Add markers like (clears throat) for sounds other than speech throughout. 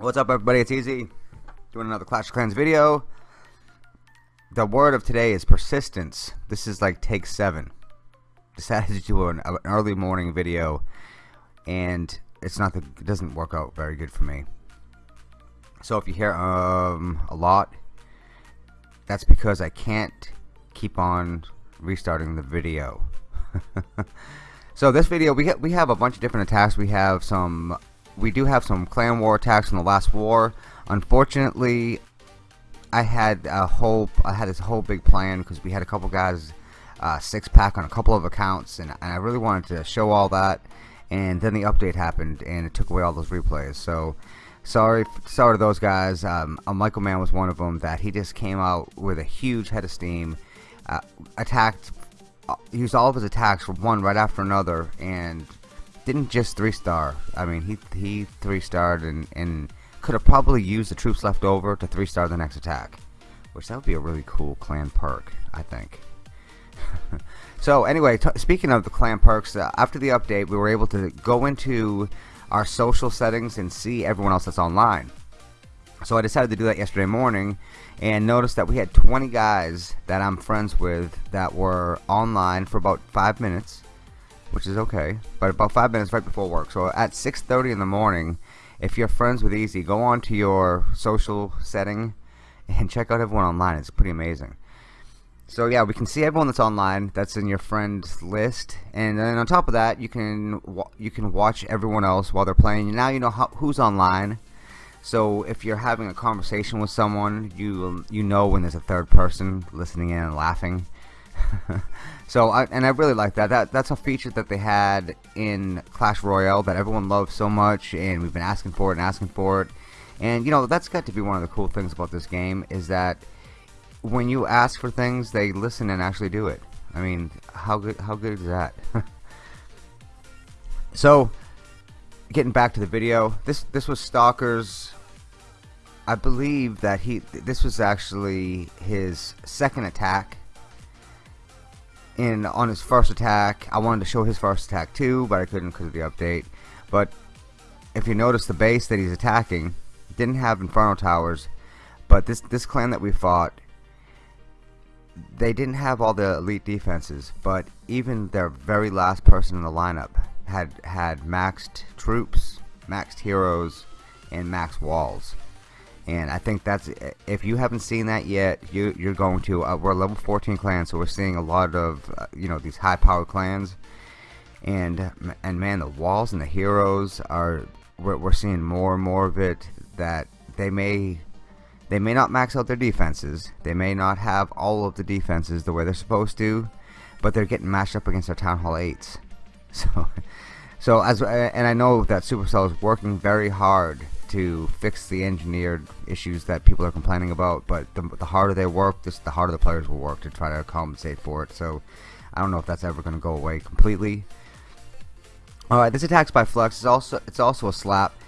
What's up everybody, it's Easy, doing another Clash of Clans video. The word of today is persistence. This is like take 7. Decided to do an early morning video and it's not the, it doesn't work out very good for me. So if you hear um a lot, that's because I can't keep on restarting the video. (laughs) so this video we we have a bunch of different attacks. We have some we do have some clan war attacks in the last war. Unfortunately, I had a whole I had this whole big plan because we had a couple guys uh, six pack on a couple of accounts, and, and I really wanted to show all that. And then the update happened, and it took away all those replays. So sorry, sorry to those guys. Um, Michael Mann was one of them that he just came out with a huge head of steam, uh, attacked, uh, used all of his attacks one right after another, and didn't just three star. I mean, he he three starred and and could have probably used the troops left over to three star the next attack, which that would be a really cool clan perk, I think. (laughs) so anyway, speaking of the clan perks, uh, after the update, we were able to go into our social settings and see everyone else that's online. So I decided to do that yesterday morning and noticed that we had 20 guys that I'm friends with that were online for about five minutes which is okay. But about five minutes right before work. So at 6:30 in the morning, if you're friends with Easy, go on to your social setting and check out everyone online. It's pretty amazing. So yeah, we can see everyone that's online. That's in your friends list, and then on top of that, you can you can watch everyone else while they're playing. Now you know how, who's online. So if you're having a conversation with someone, you you know when there's a third person listening in and laughing. (laughs) so I, and I really like that. That that's a feature that they had in Clash Royale that everyone loves so much, and we've been asking for it and asking for it. And you know that's got to be one of the cool things about this game is that when you ask for things, they listen and actually do it. I mean, how good how good is that? (laughs) so, getting back to the video, this this was Stalker's. I believe that he this was actually his second attack in on his first attack. I wanted to show his first attack too, but I couldn't because of the update. But if you notice the base that he's attacking didn't have Inferno Towers, but this this clan that we fought they didn't have all the elite defenses, but even their very last person in the lineup had had maxed troops, maxed heroes, and max walls. And I think that's if you haven't seen that yet you you're going to uh, we're a level 14 clan, so we're seeing a lot of uh, you know these high power clans. And and man the walls and the heroes are we're, we're seeing more and more of it that they may they may not max out their defenses. They may not have all of the defenses the way they're supposed to but they're getting matched up against our town hall 8s (laughs) so so as and I know that Supercell is working very hard to fix the engineered issues that people are complaining about but the, the harder they work just the harder the players will work to try to compensate for it. So I don't know if that's ever going to go away completely. Alright this attacks by Flux is also it's also a slap. uh,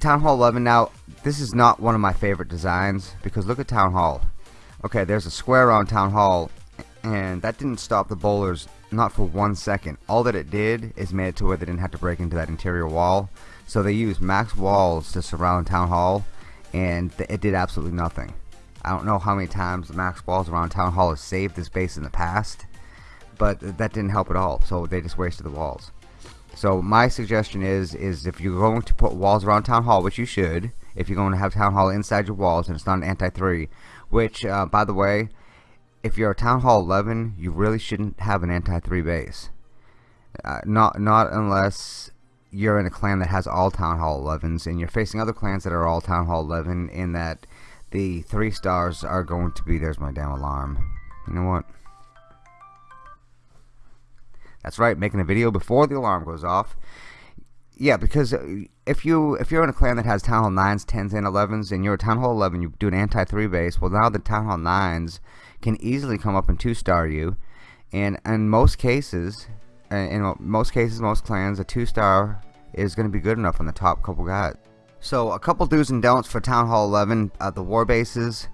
Town Hall 11 now this is not one of my favorite designs because look at Town Hall okay there's a square around Town Hall and that didn't stop the bowlers not for one second all that it did is made it to where they didn't have to break into that interior wall so they used max walls to surround Town Hall, and it did absolutely nothing. I don't know how many times the max walls around Town Hall has saved this base in the past, but that didn't help at all. So they just wasted the walls. So my suggestion is, is if you're going to put walls around Town Hall, which you should, if you're going to have Town Hall inside your walls and it's not an anti-3, which, uh, by the way, if you're a Town Hall 11, you really shouldn't have an anti-3 base. Uh, not not unless you're in a clan that has all Town Hall 11s and you're facing other clans that are all Town Hall 11 in that the three stars are going to be there's my damn alarm you know what that's right making a video before the alarm goes off yeah because uh, if you if you're in a clan that has Town Hall 9s 10s and 11s and you're a Town Hall 11 you do an anti 3 base well now the Town Hall 9s can easily come up and 2 star you and in most cases in most cases most clans a two star is going to be good enough on the top couple guys. So a couple do's and don'ts for Town Hall 11 at the war bases.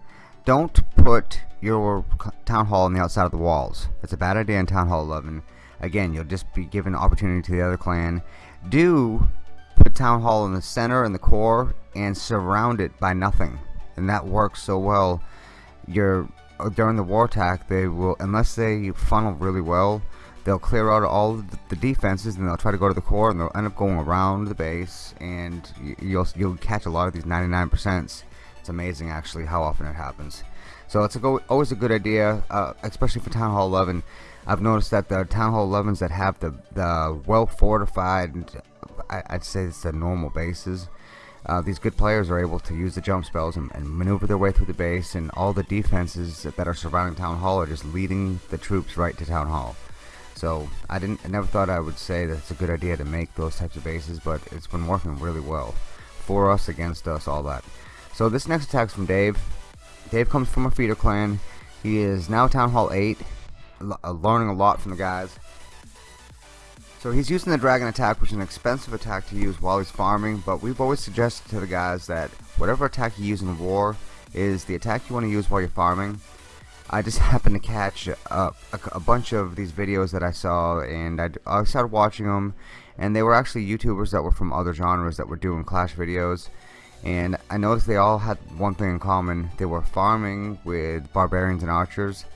Don't put your Town Hall on the outside of the walls. That's a bad idea in Town Hall 11. Again, you'll just be given opportunity to the other clan. Do put Town Hall in the center and the core and surround it by nothing. And that works so well. You're during the war attack, they will, unless they funnel really well, they'll clear out all the defenses and they'll try to go to the core and they'll end up going around the base and you'll you'll catch a lot of these 99%. It's amazing actually how often it happens. So it's a go, always a good idea, uh, especially for Town Hall 11. I've noticed that the Town Hall 11s that have the the well fortified, I, would say it's the normal bases uh, these good players are able to use the jump spells and, and, maneuver their way through the base and all the defenses that are surrounding Town Hall are just leading the troops right to Town Hall. So I didn't I never thought I would say that it's a good idea to make those types of bases but it's been working really well for us against us all that. So this next attack is from Dave. Dave comes from a feeder clan. He is now Town Hall 8 uh, Uh, learning a lot from the guys. So he's using the dragon attack which is an expensive attack to use while he's farming but we've always suggested to the guys that whatever attack you use in war is the attack you want to use while you're farming. I just (laughs) happened to catch a, a, a bunch of these videos that I saw and I, I started watching them and they were actually YouTubers that were from other genres that were doing Clash videos and I noticed they all had one thing in common. They were farming with barbarians and archers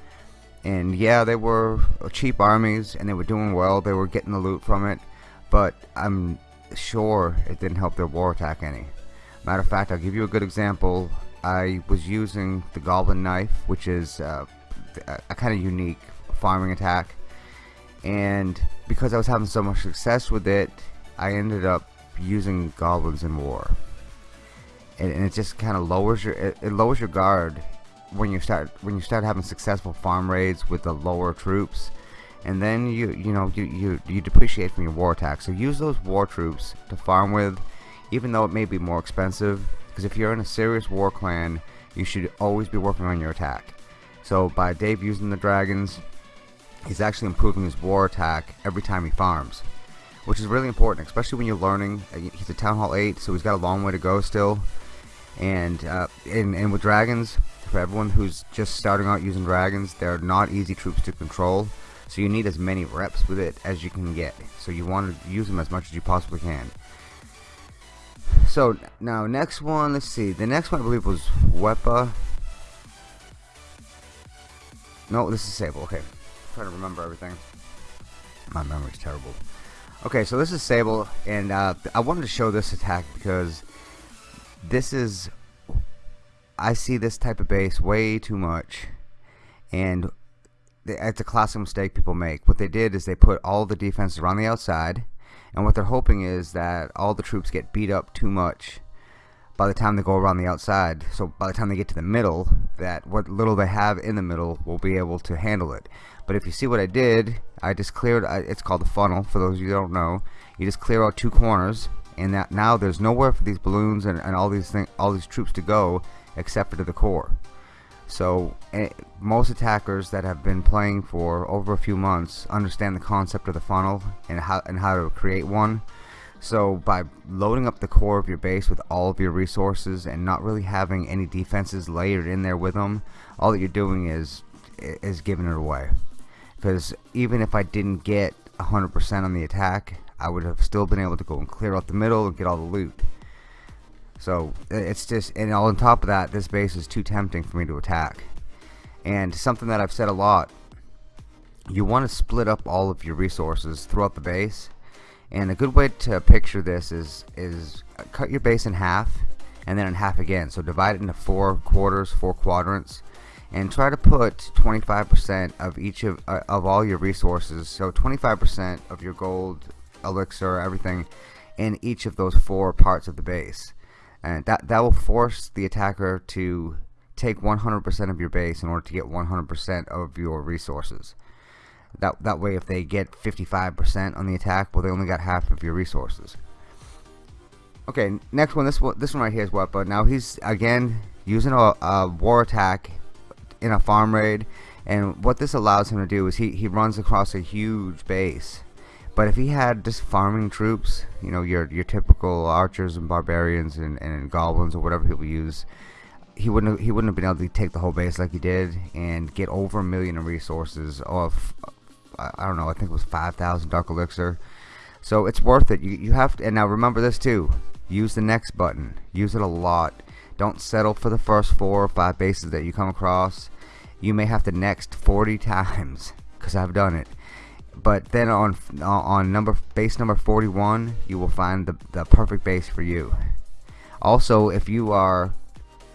and yeah they were cheap armies and they were doing well. They were getting the loot from it. But I'm sure it didn't help their war attack any. Matter of fact I'll give you a good example. I was using the goblin knife which is uh, a kind of unique farming attack. And because I was having so much success with it I ended up using goblins in war. And, and it just kind of lowers your it, it lowers your guard when you start when you start having successful farm raids with the lower troops and then you you know you, you you depreciate from your war attack so use those war troops to farm with even though it may be more expensive because if you're in a serious war clan you should always be working on your attack. So by Dave using the dragons he's actually improving his war attack every time he farms which is really important especially when you're learning. Uh, he's a town hall 8 so he's got a long way to go still. And uh, and, and with dragons for everyone who's just starting out using dragons they're not easy troops to control so you need as many reps with it as you can get. So you want to use them as much as you possibly can. So now next one let's see. The next one I believe was Wepa no this is Sable. Okay. I'm trying to remember everything. My memory's terrible. Okay so this is Sable and uh, I wanted to show this attack because this is I see this type of base way too much and it's a classic mistake people make. What they did is they put all the defenses around the outside and what they're hoping is that all the troops get beat up too much by the time they go around the outside. So by the time they get to the middle that what little they have in the middle will be able to handle it. But if you see what I did I just cleared it's called the funnel for those of you who don't know. You just clear out two corners and that now there's nowhere for these balloons and, and all these things all these troops to go except for to the core. So eh, most attackers that have been playing for over a few months understand the concept of the funnel and how and how to create one. So by loading up the core of your base with all of your resources and not really having any defenses layered in there with them, all that you're doing is is giving it away. Because even if I didn't get 100% on the attack, I would have still been able to go and clear out the middle and get all the loot. So it's just, and all on top of that, this base is too tempting for me to attack. And something that I've said a lot, you want to split up all of your resources throughout the base. And a good way to picture this is is cut your base in half and then in half again. So divide it into four quarters, four quadrants, and try to put 25% of each of uh, of all your resources. So 25% of your gold, elixir, everything, in each of those four parts of the base and that that will force the attacker to take 100% of your base in order to get 100% of your resources. That that way if they get 55% on the attack well they only got half of your resources. Okay next one this one this one right here is what but now he's again using a, a war attack in a farm raid. And what this allows him to do is he, he runs across a huge base But if he had just farming troops, you know, your your typical archers and barbarians and, and goblins or whatever people use, he wouldn't he wouldn't have been able to take the whole base like he did and get over a million in resources of I don't know. I think it was five thousand dark elixir. So it's worth it. You you have to, and now remember this too. Use the next button. Use it a lot. Don't settle for the first four or five bases that you come across. You may have to next 40 (laughs) times because I've done it but then on on number base number 41 you will find the, the perfect base for you. Also if you are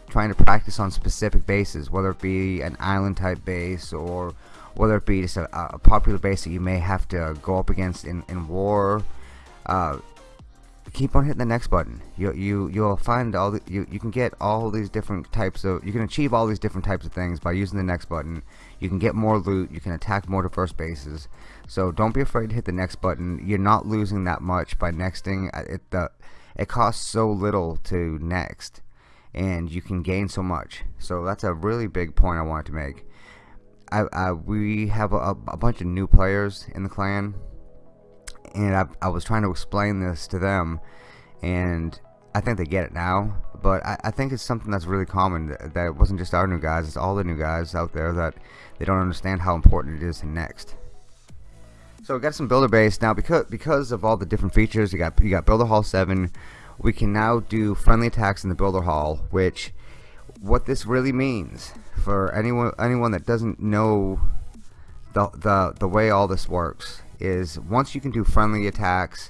trying to practice on specific bases whether it be an island type base or whether it be just a, a popular base that you may have to go up against in, in war uh, keep on hitting the next button. You you you'll find all the, you you can get all these different types of you can achieve all these different types of things by using the next button you can get more loot you can attack more diverse bases. So don't be afraid to hit the next button. You're not losing that much by nexting uh, it the it costs so little to next and you can gain so much. So that's a really big point I wanted to make. I, I we have a, a bunch of new players in the clan and I, I was trying to explain this to them and I think they get it now but I, I, think it's something that's really common that, that, it wasn't just our new guys it's all the new guys out there that they don't understand how important it is to next. So we got some builder base. Now because because of all the different features you got you got builder hall 7 we can now do friendly attacks in the builder hall which what this really means for anyone anyone that doesn't know the the the way all this works is once you can do friendly attacks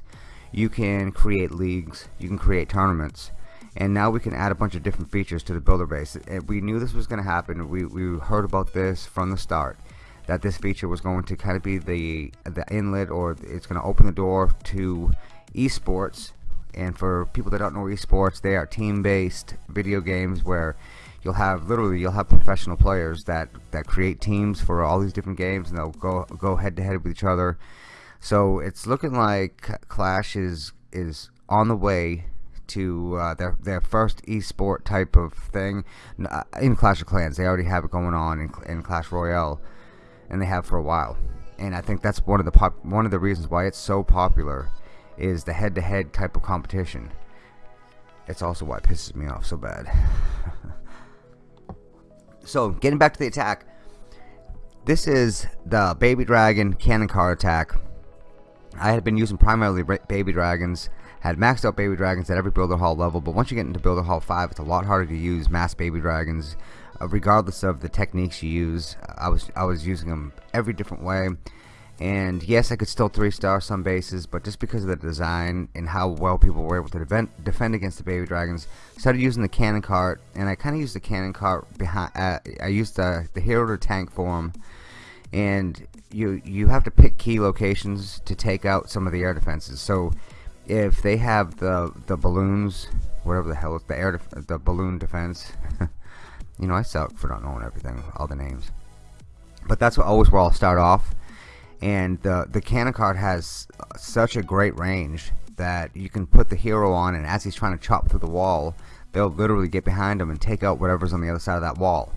you can create leagues you can create tournaments and now we can add a bunch of different features to the builder base. Eh, we knew this was going to happen. We, we heard about this from the start that this feature was going to kind of be the the inlet or it's going to open the door to esports. And for people that don't know esports they are team-based video games where you'll have literally you'll have professional players that that create teams for all these different games and they'll go go head to head with each other so it's looking like Clash is is on the way to uh, their their first esport type of thing uh, in Clash of Clans they already have it going on in, in Clash Royale and they have for a while and I think that's one of the pop one of the reasons why it's so popular is the head-to-head -head type of competition it's also why it pisses me off so bad (laughs) So, getting back to the attack. This is the Baby Dragon Cannon Cart attack. I had been using primarily Baby Dragons. Had maxed out Baby Dragons at every Builder Hall level, but once you get into Builder Hall 5, it's a lot harder to use Mass Baby Dragons, uh, regardless of the techniques you use. I was I was using them every different way and yes I could still three star some bases but just because of the design and how well people were able to defend, defend against the baby dragons started using the cannon cart and I kinda used the cannon cart behind uh, I used the, the hero to tank form and you you have to pick key locations to take out some of the air defenses. So if they have the the balloons whatever the hell is the air the balloon defense (laughs) you know I suck for not knowing everything all the names. But that's what always where I'll start off. And the the cannon cart has such a great range that you can put the hero on and as he's trying to chop through the wall they'll literally get behind him and take out whatever's on the other side of that wall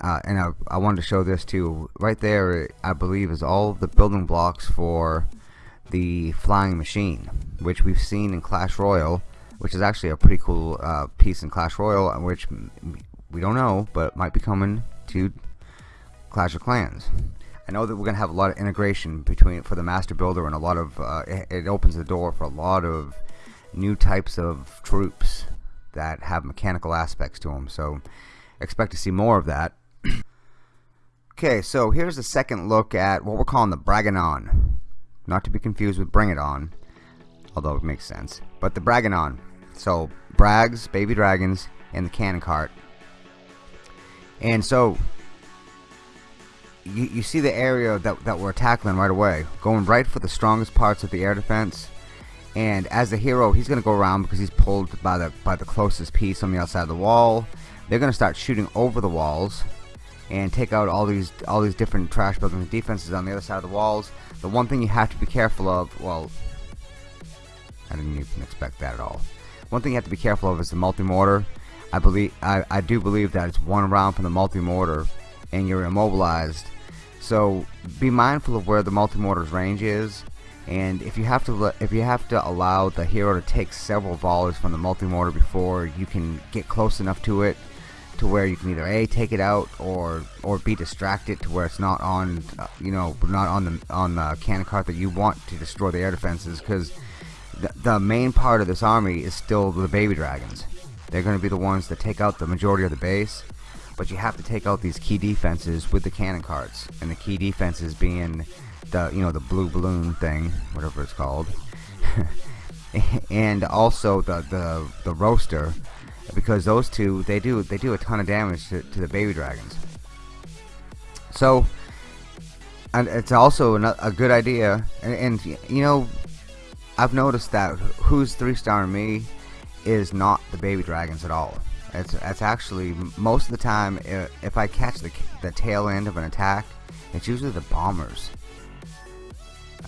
uh, and I, I wanted to show this too right there I believe is all the building blocks for the flying machine which we've seen in Clash Royale which is actually a pretty cool uh, piece in Clash Royale which we don't know but might be coming to Clash of Clans. I know that we're gonna have a lot of integration between for the master builder and a lot of uh, it, it, opens the door for a lot of new types of troops that have mechanical aspects to them so expect to see more of that (clears throat) okay so here's a second look at what we're calling the Braganon. Not to be confused with Bring It On although it makes sense. But the Braganon. So Brags baby dragons and the cannon cart. And so you, you see the area that, that we're tackling right away. Going right for the strongest parts of the air defense. And as a hero he's gonna go around because he's pulled by the by the closest piece on the outside of the wall. They're gonna start shooting over the walls and take out all these all these different trash building defenses on the other side of the walls. The one thing you have to be careful of well I didn't even expect that at all. One thing you have to be careful of is the multi-mortar. I believe I, I do believe that it's one round from the multi-mortar and you're immobilized. So be mindful of where the multi-mortar's range is and if you have to if you have to allow the hero to take several volleys from the multi-mortar before you can get close enough to it to where you can either a take it out or or be distracted to where it's not on uh, you know not on the on the cannon cart that you want to destroy the air defenses because the, the main part of this army is still the baby dragons. They're going to be the ones that take out the majority of the base but you have to take out these key defenses with the cannon carts and the key defenses being the you know the blue balloon thing, whatever it's called, (laughs) and also the the the roaster, because those two they do they do a ton of damage to, to the baby dragons. So, and it's also a good idea, and, and you know, I've noticed that who's three star me is not the baby dragons at all. It's, it's actually most of the time if I catch the, the tail end of an attack it's usually the bombers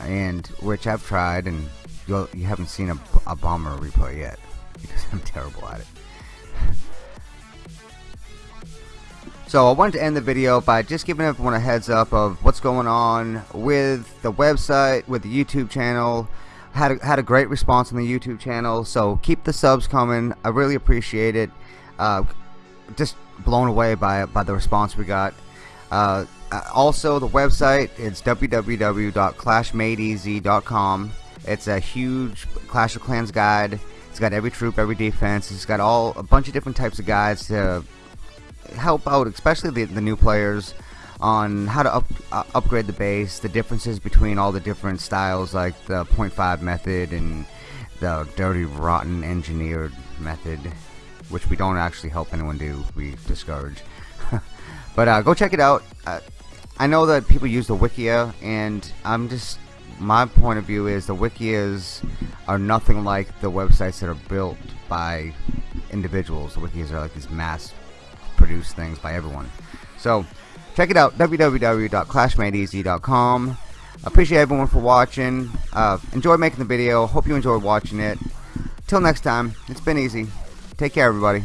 and which I've tried and you haven't seen a, a bomber replay yet (laughs) because I'm terrible at it so I wanted to end the video by just giving everyone a heads up of what's going on with the website with the YouTube channel had a, had a great response on the YouTube channel so keep the subs coming I really appreciate it uh, just blown away by by the response we got uh, uh, also, the website is www.clashmadeeasy.com. It's a huge Clash of Clans guide. It's got every troop, every defense. It's got all a bunch of different types of guides to help out, especially the, the new players, on how to up, uh, upgrade the base, the differences between all the different styles, like the 0.5 method and the dirty, rotten, engineered method, which we don't actually help anyone do. We discourage. (laughs) but uh, go check it out. Uh, I know that people use the Wikia, and I'm just my point of view is the Wikias are nothing like the websites that are built by individuals. The Wikias are like these mass produced things by everyone. So check it out www.clashmadeeasy.com. Appreciate everyone for watching. Uh, enjoy making the video. Hope you enjoyed watching it. Till next time, it's been easy. Take care, everybody.